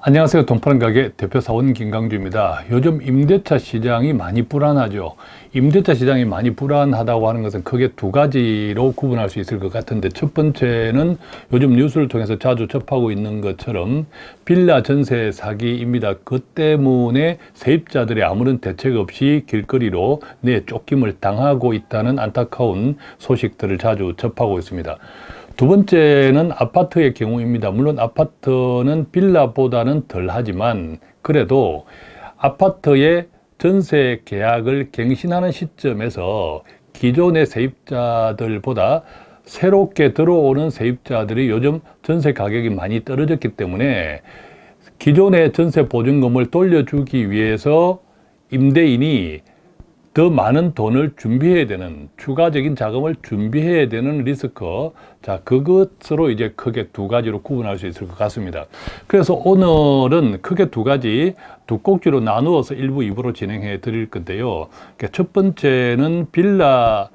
안녕하세요. 돈파는 가게 대표 사원 김강주입니다. 요즘 임대차 시장이 많이 불안하죠. 임대차 시장이 많이 불안하다고 하는 것은 크게 두 가지로 구분할 수 있을 것 같은데 첫 번째는 요즘 뉴스를 통해서 자주 접하고 있는 것처럼 빌라 전세 사기입니다. 그 때문에 세입자들이 아무런 대책 없이 길거리로 내 쫓김을 당하고 있다는 안타까운 소식들을 자주 접하고 있습니다. 두 번째는 아파트의 경우입니다. 물론 아파트는 빌라보다는 덜 하지만 그래도 아파트의 전세 계약을 갱신하는 시점에서 기존의 세입자들보다 새롭게 들어오는 세입자들이 요즘 전세 가격이 많이 떨어졌기 때문에 기존의 전세 보증금을 돌려주기 위해서 임대인이 더 많은 돈을 준비해야 되는 추가적인 자금을 준비해야 되는 리스크. 자 그것으로 이제 크게 두 가지로 구분할 수 있을 것 같습니다. 그래서 오늘은 크게 두 가지 두 꼭지로 나누어서 일부 이부로 진행해 드릴 건데요. 첫 번째는 빌라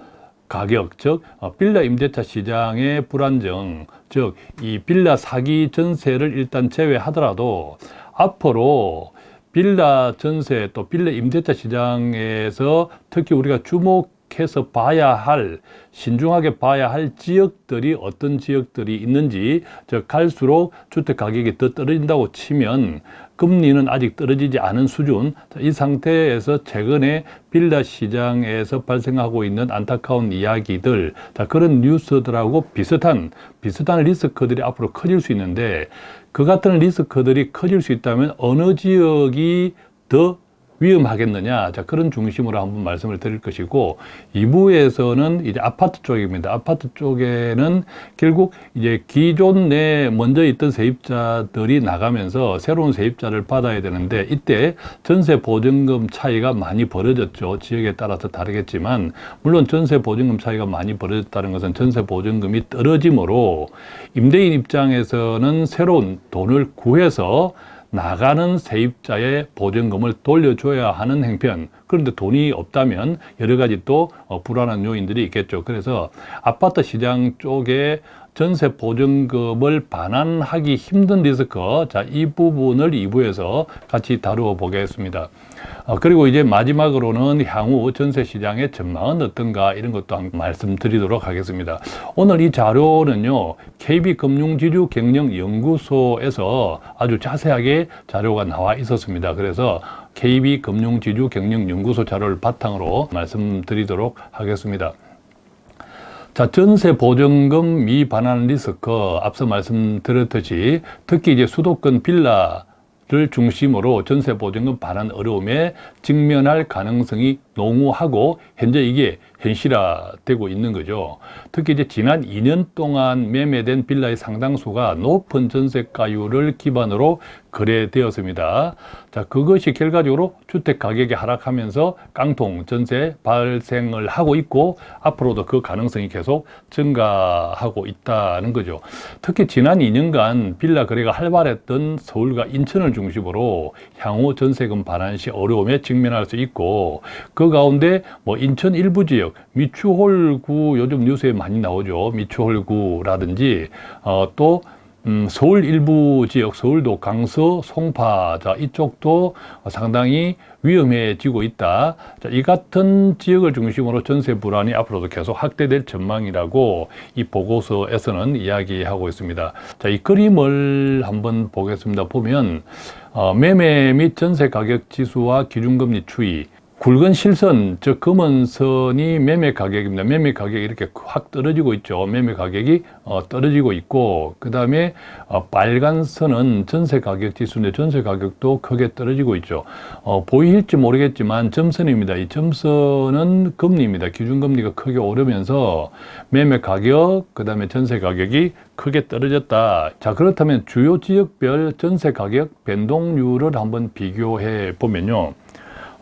가격, 즉 어, 빌라 임대차 시장의 불안정, 즉 이 빌라 사기 전세를 일단 제외하더라도 앞으로 빌라 전세 또 빌라 임대차 시장에서 특히 우리가 주목해서 봐야 할 신중하게 봐야 할 지역들이 어떤 지역들이 있는지 즉 갈수록 주택 가격이 더 떨어진다고 치면 금리는 아직 떨어지지 않은 수준. 이 상태에서 최근에 빌라 시장에서 발생하고 있는 안타까운 이야기들 자 그런 뉴스들하고 비슷한 비슷한 리스크들이 앞으로 커질 수 있는데 그 같은 리스크들이 커질 수 있다면 어느 지역이 더 위험하겠느냐. 자 그런 중심으로 한번 말씀을 드릴 것이고 2부에서는 이제 아파트 쪽입니다. 아파트 쪽에는 결국 이제 기존 내 먼저 있던 세입자들이 나가면서 새로운 세입자를 받아야 되는데 이때 전세 보증금 차이가 많이 벌어졌죠. 지역에 따라서 다르겠지만 물론 전세 보증금 차이가 많이 벌어졌다는 것은 전세 보증금이 떨어짐으로 임대인 입장에서는 새로운 돈을 구해서 나가는 세입자의 보증금을 돌려줘야 하는 행편. 그런데 돈이 없다면 여러 가지 또 어, 불안한 요인들이 있겠죠. 그래서 아파트 시장 쪽에 전세 보증금을 반환하기 힘든 리스크. 자 이 부분을 2부에서 같이 다루어 보겠습니다. 어, 그리고 이제 마지막으로는 향후 전세 시장의 전망은 어떤가 이런 것도 한 말씀드리도록 하겠습니다. 오늘 이 자료는요 KB금융지주경영연구소에서 아주 자세하게 자료가 나와 있었습니다. 그래서 KB금융지주경영연구소 자료를 바탕으로 말씀드리도록 하겠습니다 자, 전세 보증금 미반환 리스크 앞서 말씀드렸듯이 특히 이제 수도권 빌라를 중심으로 전세 보증금 반환 어려움에 직면할 가능성이 농후하고 현재 이게 현실화되고 있는 거죠. 특히 이제 지난 2년 동안 매매된 빌라의 상당수가 높은 전세가율을 기반으로 거래되었습니다. 자, 그것이 결과적으로 주택 가격이 하락하면서 깡통 전세 발생을 하고 있고 앞으로도 그 가능성이 계속 증가하고 있다는 거죠. 특히 지난 2년간 빌라 거래가 활발했던 서울과 인천을 중심으로 향후 전세금 반환 시 어려움에 직면할 수 있고 그 가운데 뭐 인천 일부 지역 미추홀구 요즘 뉴스에 많이 나오죠. 미추홀구라든지 어, 또 음, 서울 일부 지역, 서울도 강서, 송파, 자, 이쪽도 상당히 위험해지고 있다. 자, 이 같은 지역을 중심으로 전세 불안이 앞으로도 계속 확대될 전망이라고 이 보고서에서는 이야기하고 있습니다. 자, 이 그림을 한번 보겠습니다. 보면, 어, 매매 및 전세 가격 지수와 기준금리 추이, 굵은 실선, 즉 검은 선이 매매 가격입니다. 매매 가격이 이렇게 확 떨어지고 있죠. 매매 가격이 어, 떨어지고 있고 그 다음에 어, 빨간 선은 전세 가격 지수인데 전세 가격도 크게 떨어지고 있죠. 어, 보일지 모르겠지만 점선입니다. 이 점선은 금리입니다. 기준금리가 크게 오르면서 매매 가격, 그 다음에 전세 가격이 크게 떨어졌다. 자 그렇다면 주요 지역별 전세 가격 변동률을 한번 비교해 보면요.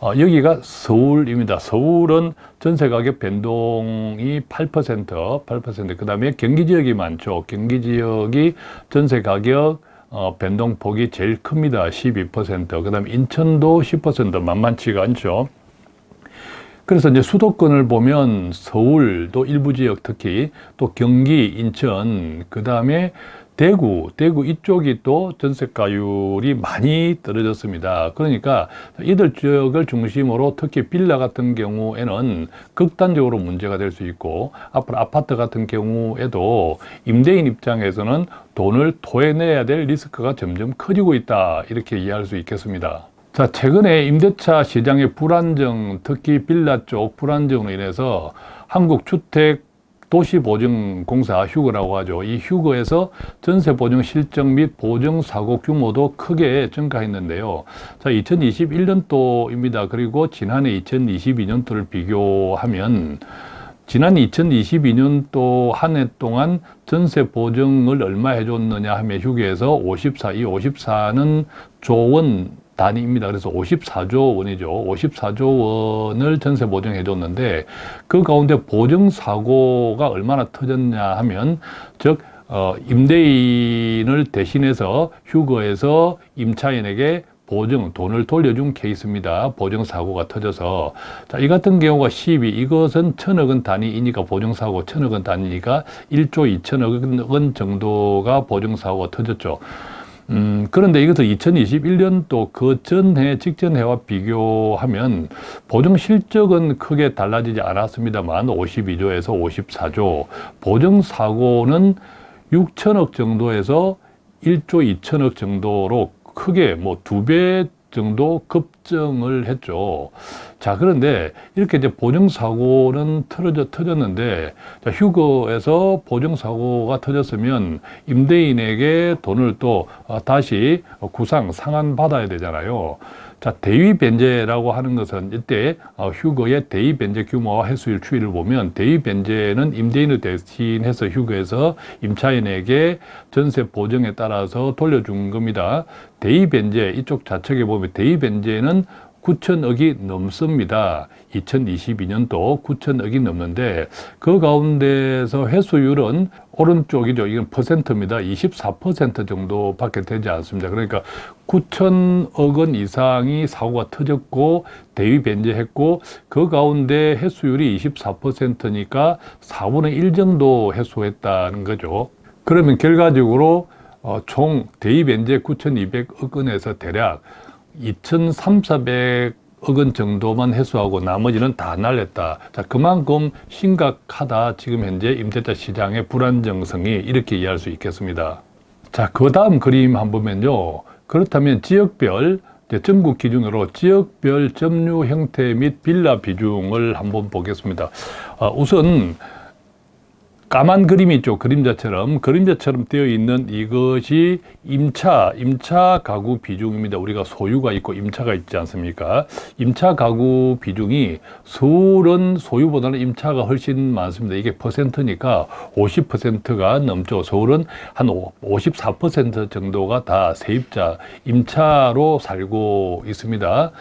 어, 여기가 서울입니다. 서울은 전세 가격 변동이 8%, 8%. 그 다음에 경기 지역이 많죠. 경기 지역이 전세 가격 어, 변동폭이 제일 큽니다. 12%. 그 다음에 인천도 10% 만만치가 않죠. 그래서 이제 수도권을 보면 서울도 일부 지역 특히 또 경기, 인천, 그 다음에 대구, 대구 이쪽이 또 전세가율이 많이 떨어졌습니다. 그러니까 이들 지역을 중심으로 특히 빌라 같은 경우에는 극단적으로 문제가 될 수 있고 앞으로 아파트 같은 경우에도 임대인 입장에서는 돈을 토해내야 될 리스크가 점점 커지고 있다. 이렇게 이해할 수 있겠습니다. 자, 최근에 임대차 시장의 불안정, 특히 빌라 쪽 불안정으로 인해서 한국 주택 도시보증공사 휴거라고 하죠. 이 휴거에서 전세보증 실적 및 보증사고 규모도 크게 증가했는데요. 자, 2021년도입니다. 그리고 지난해 2022년도를 비교하면 지난 2022년도 한 해 동안 전세 보증을 얼마 해줬느냐 하면 휴게에서 54, 이 54는 조원 단위입니다. 그래서 54조 원이죠. 54조 원을 전세 보증해 줬는데 그 가운데 보증 사고가 얼마나 터졌냐 하면 즉 어, 임대인을 대신해서 휴거해서 임차인에게 보증, 돈을 돌려준 케이스입니다. 보증 사고가 터져서. 자, 이 같은 경우가 12, 이것은 천억 원 단위이니까 보증 사고 천억 원 단위니까 1조 2천억 원 정도가 보증 사고가 터졌죠. 음, 그런데 이것을 2021년도 그 전해, 직전 해와 비교하면 보증 실적은 크게 달라지지 않았습니다만 52조에서 54조, 보증 사고는 6천억 정도에서 1조 2천억 정도로 크게 뭐 두 배 정도 급증을 했죠. 자, 그런데 이렇게 이제 보증사고는 터져, 터졌는데, 자, 휴거에서 보증사고가 터졌으면 임대인에게 돈을 또 어, 다시 구상, 상환받아야 되잖아요. 자, 대위 변제라고 하는 것은 이때 어, 휴거의 대위 변제 규모와 횟수일 추이를 보면 대위 변제는 임대인을 대신해서 휴거에서 임차인에게 전세 보증에 따라서 돌려준 겁니다. 대위 변제 이쪽 좌측에 보면 대위 변제는 9천억이 넘습니다. 2022년도 9천억이 넘는데 그 가운데서 회수율은 오른쪽이죠. 이건 퍼센트입니다. 24% 정도밖에 되지 않습니다. 그러니까 9천억 원 이상이 사고가 터졌고 대위 변제했고 그 가운데 회수율이 24%니까 4분의 1 정도 회수했다는 거죠. 그러면 결과적으로 어, 총 대위 변제 9,200억 원에서 대략 2,300억 원 정도만 해소하고 나머지는 다 날렸다. 자, 그만큼 심각하다. 지금 현재 임대차 시장의 불안정성이 이렇게 이해할 수 있겠습니다. 자, 그 다음 그림 한번 보면요. 그렇다면 지역별 전국 기준으로 지역별 점유 형태 및 빌라 비중을 한번 보겠습니다. 어, 우선 까만 그림이 있죠. 그림자처럼. 그림자처럼 되어 있는 이것이 임차, 임차 가구 비중입니다. 우리가 소유가 있고 임차가 있지 않습니까? 임차 가구 비중이 서울은 소유보다는 임차가 훨씬 많습니다. 이게 퍼센트니까 50%가 넘죠. 서울은 한 54% 정도가 다 세입자, 임차로 살고 있습니다.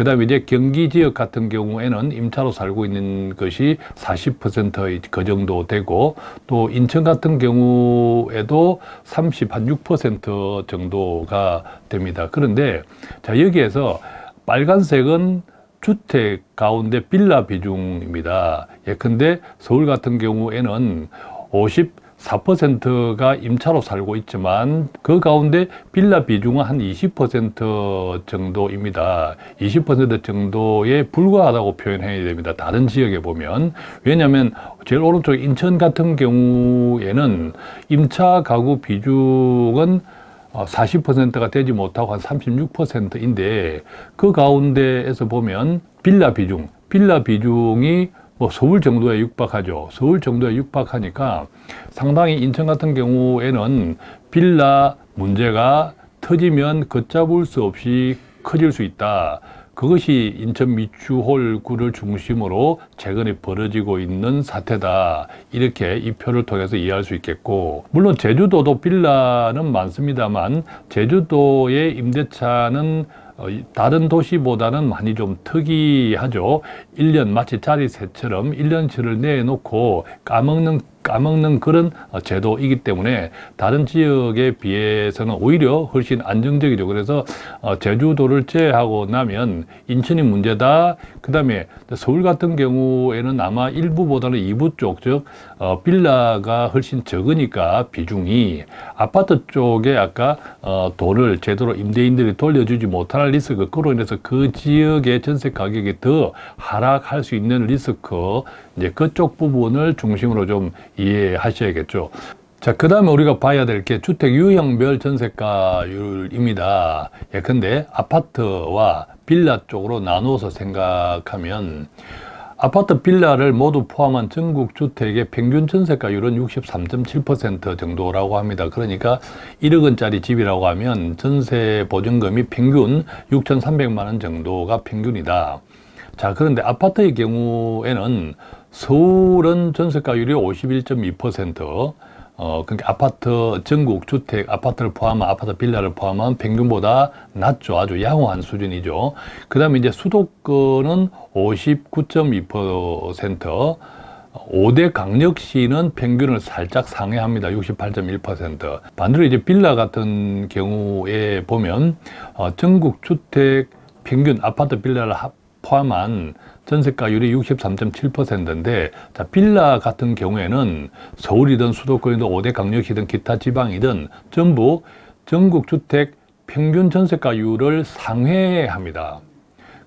그 다음에 이제 경기 지역 같은 경우에는 임차로 살고 있는 것이 40%그 정도 되고 또 인천 같은 경우에도 30, 한 6% 정도가 됩니다. 그런데 자, 여기에서 빨간색은 주택 가운데 빌라 비중입니다. 예컨대 서울 같은 경우에는 50, 4%가 임차로 살고 있지만 그 가운데 빌라 비중은 한 20% 정도입니다. 20% 정도에 불과하다고 표현해야 됩니다. 다른 지역에 보면. 왜냐하면 제일 오른쪽 인천 같은 경우에는 임차 가구 비중은 40%가 되지 못하고 한 36%인데 그 가운데에서 보면 빌라 비중, 빌라 비중이 뭐 서울 정도에 육박하죠. 서울 정도에 육박하니까 상당히 인천 같은 경우에는 빌라 문제가 터지면 걷잡을 수 없이 커질 수 있다. 그것이 인천 미추홀구를 중심으로 최근에 벌어지고 있는 사태다. 이렇게 이 표를 통해서 이해할 수 있겠고 물론 제주도도 빌라는 많습니다만 제주도의 임대차는 다른 도시보다는 많이 좀 특이하죠. 1년 마치 자리새처럼 1년치를 내놓고 까먹는 까먹는 그런 어, 제도이기 때문에 다른 지역에 비해서는 오히려 훨씬 안정적이죠. 그래서 어, 제주도를 제외하고 나면 인천이 문제다. 그 다음에 서울 같은 경우에는 아마 일부보다는 이부 쪽, 즉 어, 빌라가 훨씬 적으니까 비중이 아파트 쪽에 아까 돈을 제대로 임대인들이 돌려주지 못할 리스크, 그로 인해서 그 지역의 전세 가격이 더 하락할 수 있는 리스크, 이제 그쪽 부분을 중심으로 좀 이해하셔야겠죠. 자, 그 다음에 우리가 봐야 될 게 주택 유형별 전세가율입니다. 예컨대 아파트와 빌라 쪽으로 나누어서 생각하면 아파트 빌라를 모두 포함한 전국 주택의 평균 전세가율은 63.7% 정도라고 합니다. 그러니까 1억 원짜리 집이라고 하면 전세 보증금이 평균 6,300만 원 정도가 평균이다. 자, 그런데 아파트의 경우에는 서울은 전세가율이 51.2%, 어, 그러니까 아파트, 전국 주택, 아파트를 포함한 아파트 빌라를 포함한 평균보다 낮죠. 아주 양호한 수준이죠. 그 다음에 이제 수도권은 59.2%, 5대 강력시는 평균을 살짝 상회합니다. 68.1%. 반대로 이제 빌라 같은 경우에 보면, 어, 전국 주택 평균 아파트 빌라를 포함한 전세가율이 63.7%인데 자, 빌라 같은 경우에는 서울이든 수도권이든 5대 강력시든 기타 지방이든 전부 전국 주택 평균 전세가율을 상회합니다.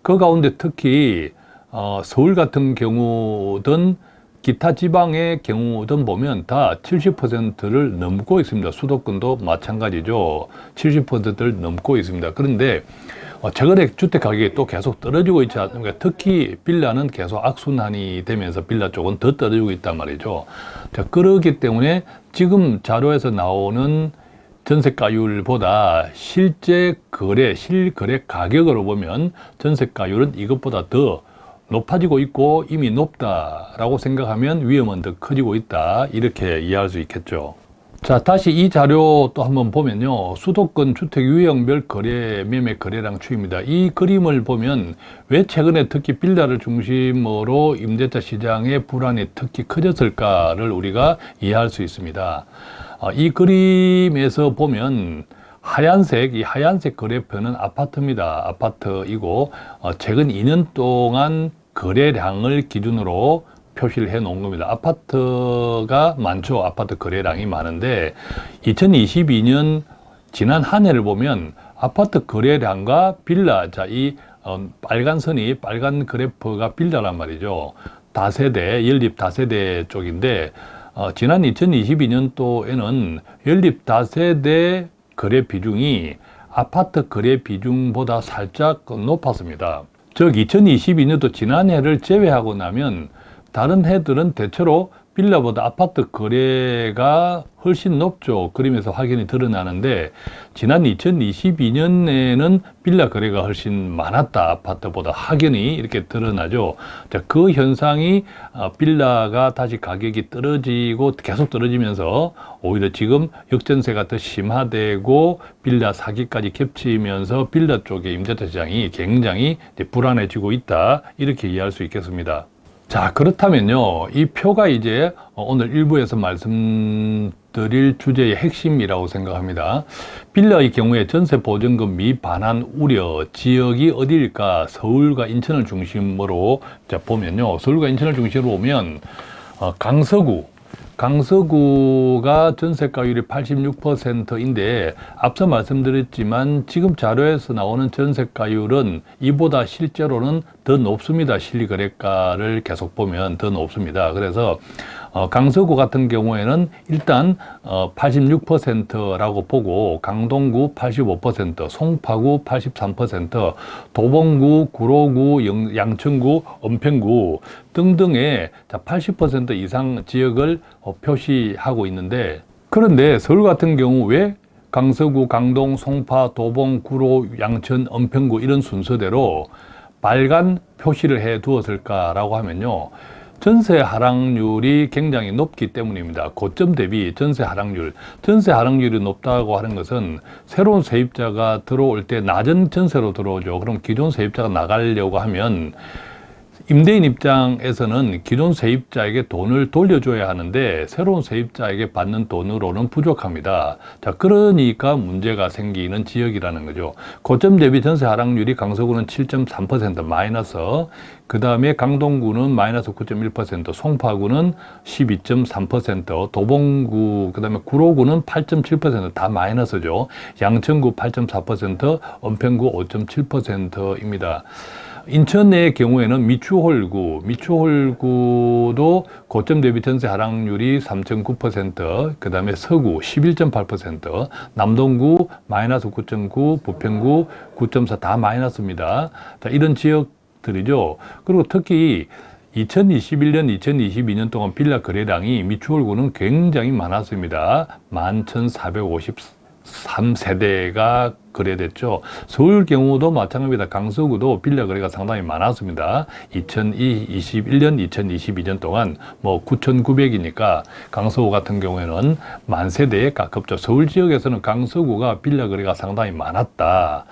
그 가운데 특히 어, 서울 같은 경우든 기타 지방의 경우든 보면 다 70%를 넘고 있습니다. 수도권도 마찬가지죠. 70%를 넘고 있습니다. 그런데 어, 최근에 주택 가격이 또 계속 떨어지고 있지 않습니까? 특히 빌라는 계속 악순환이 되면서 빌라 쪽은 더 떨어지고 있단 말이죠. 자, 그렇기 때문에 지금 자료에서 나오는 전세가율보다 실제 거래, 실거래 가격으로 보면 전세가율은 이것보다 더 높아지고 있고 이미 높다라고 생각하면 위험은 더 커지고 있다. 이렇게 이해할 수 있겠죠. 자, 다시 이 자료 또 한번 보면요. 수도권 주택 유형별 거래, 매매 거래량 추입니다. 이 그림을 보면 왜 최근에 특히 빌라를 중심으로 임대차 시장의 불안이 특히 커졌을까를 우리가 이해할 수 있습니다. 어, 이 그림에서 보면 하얀색, 이 하얀색 거래표는 아파트입니다. 아파트이고, 어, 최근 2년 동안 거래량을 기준으로 표시를 해 놓은 겁니다. 아파트가 많죠. 아파트 거래량이 많은데 2022년 지난 한 해를 보면 아파트 거래량과 빌라, 자, 이 어, 빨간 선이 빨간 그래프가 빌라란 말이죠. 다세대, 연립 다세대 쪽인데 어, 지난 2022년도에는 연립 다세대 거래 비중이 아파트 거래 비중보다 살짝 높았습니다. 즉 2022년도 지난해를 제외하고 나면 다른 해들은 대체로 빌라보다 아파트 거래가 훨씬 높죠. 그림에서 확연히 드러나는데 지난 2022년에는 빌라 거래가 훨씬 많았다. 아파트보다 확연히 이렇게 드러나죠. 자, 그 현상이 어, 빌라가 다시 가격이 떨어지고 계속 떨어지면서 오히려 지금 역전세가 더 심화되고 빌라 사기까지 겹치면서 빌라 쪽의 임대차 시장이 굉장히 불안해지고 있다. 이렇게 이해할 수 있겠습니다. 자, 그렇다면요. 이 표가 이제 오늘 일부에서 말씀드릴 주제의 핵심이라고 생각합니다. 빌라의 경우에 전세 보증금 미반환 우려 지역이 어디일까? 서울과 인천을 중심으로 자, 보면요. 서울과 인천을 중심으로 보면 어, 강서구, 강서구가 전세가율이 86%인데 앞서 말씀드렸지만 지금 자료에서 나오는 전세가율은 이보다 실제로는 더 높습니다. 실거래가를 계속 보면 더 높습니다. 그래서 어, 강서구 같은 경우에는 일단 어, 86%라고 보고 강동구 85%, 송파구 83%, 도봉구, 구로구, 영, 양천구, 은평구 등등의 80% 이상 지역을 어, 표시하고 있는데 그런데 서울 같은 경우 왜 강서구, 강동, 송파, 도봉, 구로, 양천, 은평구 이런 순서대로 빨간 표시를 해 두었을까라고 하면요. 전세 하락률이 굉장히 높기 때문입니다. 고점 대비 전세 하락률. 전세 하락률이 높다고 하는 것은 새로운 세입자가 들어올 때 낮은 전세로 들어오죠. 그럼 기존 세입자가 나가려고 하면 임대인 입장에서는 기존 세입자에게 돈을 돌려줘야 하는데 새로운 세입자에게 받는 돈으로는 부족합니다. 자, 그러니까 문제가 생기는 지역이라는 거죠. 고점 대비 전세 하락률이 강서구는 7.3% 마이너스, 그 다음에 강동구는 마이너스 9.1%, 송파구는 12.3%, 도봉구, 그 다음에 구로구는 8.7%다 마이너스죠. 양천구 8.4%, 은평구 5.7%입니다. 인천의 경우에는 미추홀구, 미추홀구도 고점 대비 전세 하락률이 3.9%, 그 다음에 서구 11.8%, 남동구 마이너스 9.9, 부평구 9.4 다 마이너스입니다. 자, 이런 지역들이죠. 그리고 특히 2021년, 2022년 동안 빌라 거래량이 미추홀구는 굉장히 많았습니다. 11,450 3세대가 거래됐죠. 서울 경우도 마찬가지입니다. 강서구도 빌라 거래가 상당히 많았습니다. 2021년, 2022년 동안 뭐 9,900이니까 강서구 같은 경우에는 만 세대에 가깝죠. 서울 지역에서는 강서구가 빌라 거래가 상당히 많았다.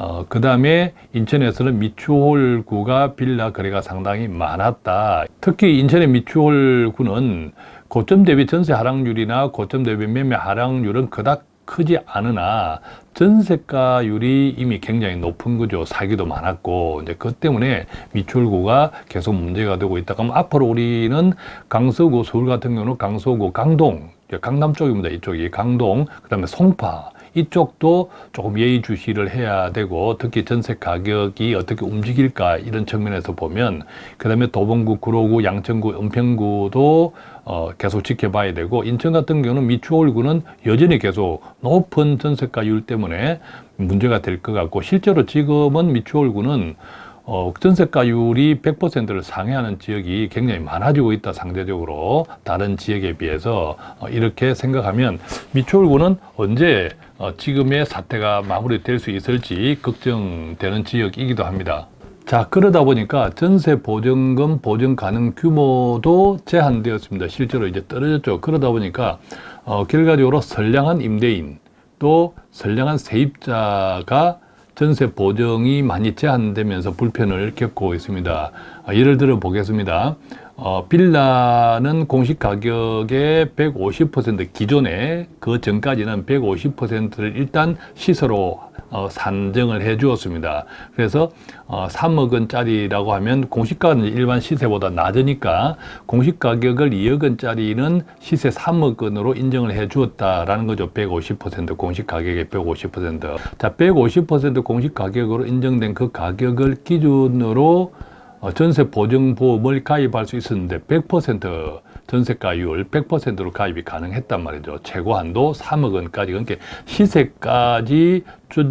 어, 그 다음에 인천에서는 미추홀구가 빌라 거래가 상당히 많았다. 특히 인천의 미추홀구는 고점 대비 전세 하락률이나 고점 대비 매매 하락률은 그닥 크지 않으나 전세가율이 이미 굉장히 높은 거죠. 사기도 많았고 이제 그 때문에 미출구가 계속 문제가 되고 있다. 그럼 앞으로 우리는 강서구, 서울 같은 경우는 강서구, 강동, 강남 쪽입니다. 이쪽이 강동, 그다음에 송파 이쪽도 조금 예의주시를 해야 되고 특히 전세 가격이 어떻게 움직일까 이런 측면에서 보면 그 다음에 도봉구, 구로구, 양천구, 은평구도 어, 계속 지켜봐야 되고 인천 같은 경우는 미추홀구는 여전히 계속 높은 전세가율 때문에 문제가 될 것 같고 실제로 지금은 미추홀구는 어, 전세가율이 100%를 상회하는 지역이 굉장히 많아지고 있다 상대적으로 다른 지역에 비해서 어, 이렇게 생각하면 미추홀구는 언제 어, 지금의 사태가 마무리될 수 있을지 걱정되는 지역이기도 합니다. 자 그러다 보니까 전세 보증금 보증 가능 규모도 제한되었습니다. 실제로 이제 떨어졌죠. 그러다 보니까 어, 결과적으로 선량한 임대인 또 선량한 세입자가 전세 보증이 많이 제한되면서 불편을 겪고 있습니다. 어, 예를 들어 보겠습니다. 어, 빌라는 공시 가격의 150% 기존에 그 전까지는 150%를 일단 시세로 어, 산정을 해 주었습니다. 그래서 어, 3억 원짜리라고 하면 공시가는 일반 시세보다 낮으니까 공시 가격을 2억 원짜리는 시세 3억 원으로 인정을 해 주었다라는 거죠. 150% 공시 가격의 150%. 자, 150% 공시 가격으로 인정된 그 가격을 기준으로 어, 전세 보증보험을 가입할 수 있었는데 100% 전세가율 100%로 가입이 가능했단 말이죠. 최고 한도 3억 원까지 그러니까 시세까지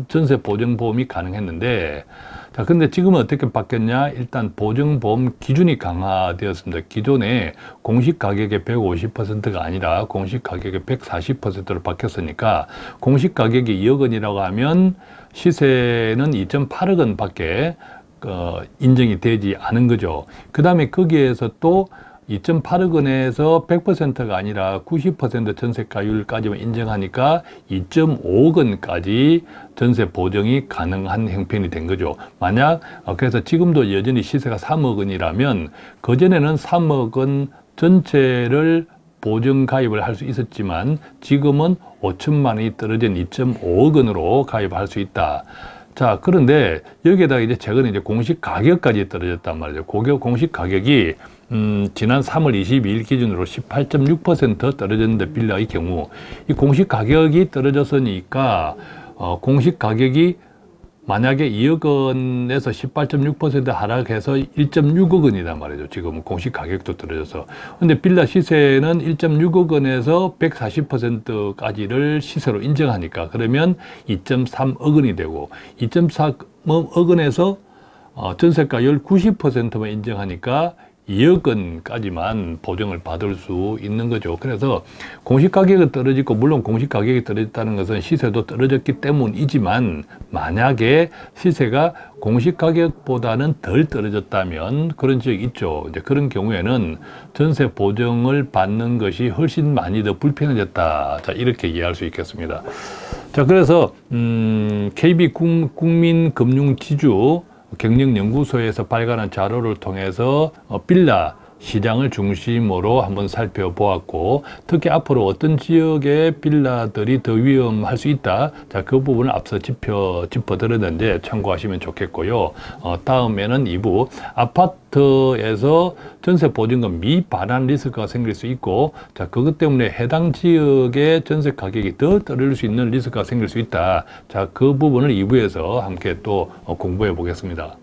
전세 보증보험이 가능했는데 자 근데 지금은 어떻게 바뀌었냐 일단 보증보험 기준이 강화되었습니다. 기존에 공식 가격의 150%가 아니라 공식 가격의 140%로 바뀌었으니까 공식 가격이 2억 원이라고 하면 시세는 2.8억 원 밖에 어, 인정이 되지 않은 거죠. 그 다음에 거기에서 또 2.8억 원에서 100%가 아니라 90% 전세가율까지만 인정하니까 2.5억 원까지 전세 보정이 가능한 형편이 된 거죠. 만약 어, 그래서 지금도 여전히 시세가 3억 원이라면 그전에는 3억 원 전체를 보증 가입을 할 수 있었지만 지금은 5천만 원이 떨어진 2.5억 원으로 가입할 수 있다. 자, 그런데 여기에다가 이제 최근에 이제 공식 가격까지 떨어졌단 말이죠. 고객 공식 가격이 음, 지난 3월 22일 기준으로 18.6% 떨어졌는데 빌라의 경우 이 공식 가격이 떨어졌으니까 어, 공식 가격이 만약에 2억 원에서 18.6% 하락해서 1.6억 원이란 말이죠. 지금 공식 가격도 떨어져서. 근데 빌라 시세는 1.6억 원에서 140%까지를 시세로 인정하니까 그러면 2.3억 원이 되고 2.4억 원에서 어, 전세가율 90%만 인정하니까 2억 원까지만 보증을 받을 수 있는 거죠. 그래서 공시 가격이 떨어지고 물론 공시 가격이 떨어졌다는 것은 시세도 떨어졌기 때문이지만 만약에 시세가 공시 가격보다는 덜 떨어졌다면 그런 지역이 있죠. 이제 그런 경우에는 전세 보증을 받는 것이 훨씬 많이 더 불편해졌다. 자, 이렇게 이해할 수 있겠습니다. 자, 그래서 음, KB 국- 국민금융지주 경영연구소에서 발간한 자료를 통해서 어, 빌라 시장을 중심으로 한번 살펴보았고 특히 앞으로 어떤 지역의 빌라들이 더 위험할 수 있다. 자, 그 부분을 앞서 짚어 짚어드렸는데 참고하시면 좋겠고요. 어, 다음에는 2부 아파트에서 전세 보증금 미반환 리스크가 생길 수 있고 자, 그것 때문에 해당 지역의 전세 가격이 더 떨어질 수 있는 리스크가 생길 수 있다. 자, 그 부분을 2부에서 함께 또 어, 공부해 보겠습니다.